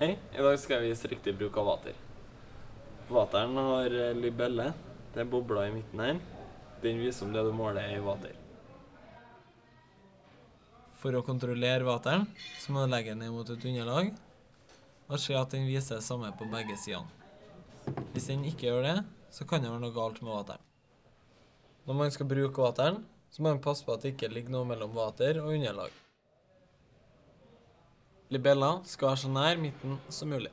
Hei, i dag skal jeg vise riktig bruk av vater. Vateren har eh, libelle. Det er bobla i midten her. Den viser om det du måler er i vater. For å kontrollere vateren, så må du legge den ned mot et underlag, og se at den viser det samme på begge sidene. Hvis den ikke gjør det, så kan det være noe galt med vateren. Når man skal bruke vateren, så må man passe på at det ikke ligger noe mellom vater og underlag. Libella skal være så nær midten som mulig.